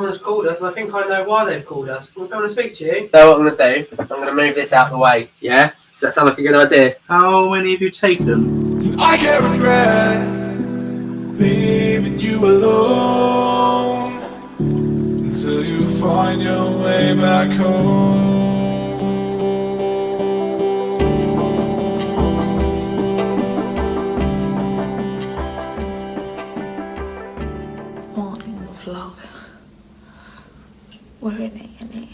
Someone's called us, and I think I know why they've called us. Can we come and speak to you? So what I'm gonna do? I'm gonna move this out of the way. Yeah. Does that sound like a good idea? How many have you taken? I can't regret leaving you alone until you find your way back home. morning vlog. In A&E.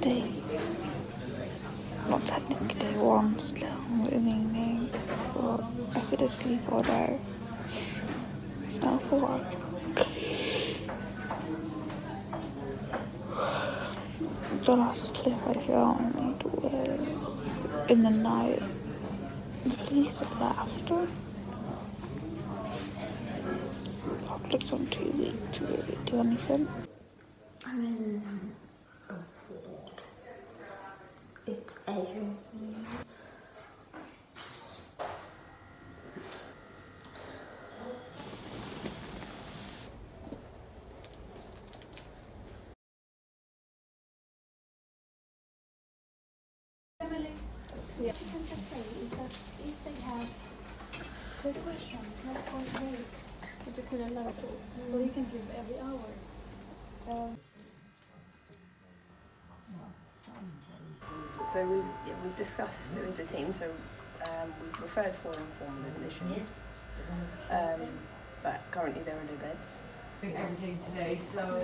Day not technically day one still evening, but I could sleep all day. It's now four o'clock. The last clip I filmed was in the night. The police. I took some two weeks to really do anything. I'm in So what you can just say is that if they have good questions, not one week, we're just gonna allow it. So you can give every hour. Um, So we've, yeah, we've discussed it with the team, so um, we've referred for informal admission. Um, but currently there are no beds. everything today, so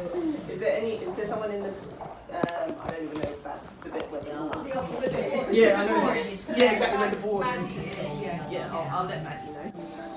Is there any, is there someone in the, um, I don't even know if that's the bit where they are. the Yeah, I know. Yeah, exactly, where the board Yeah, I'll, I'll let Maggie know.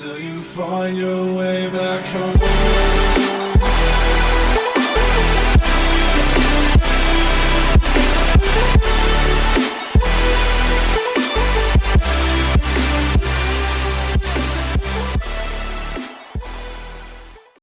Until you find your way back home.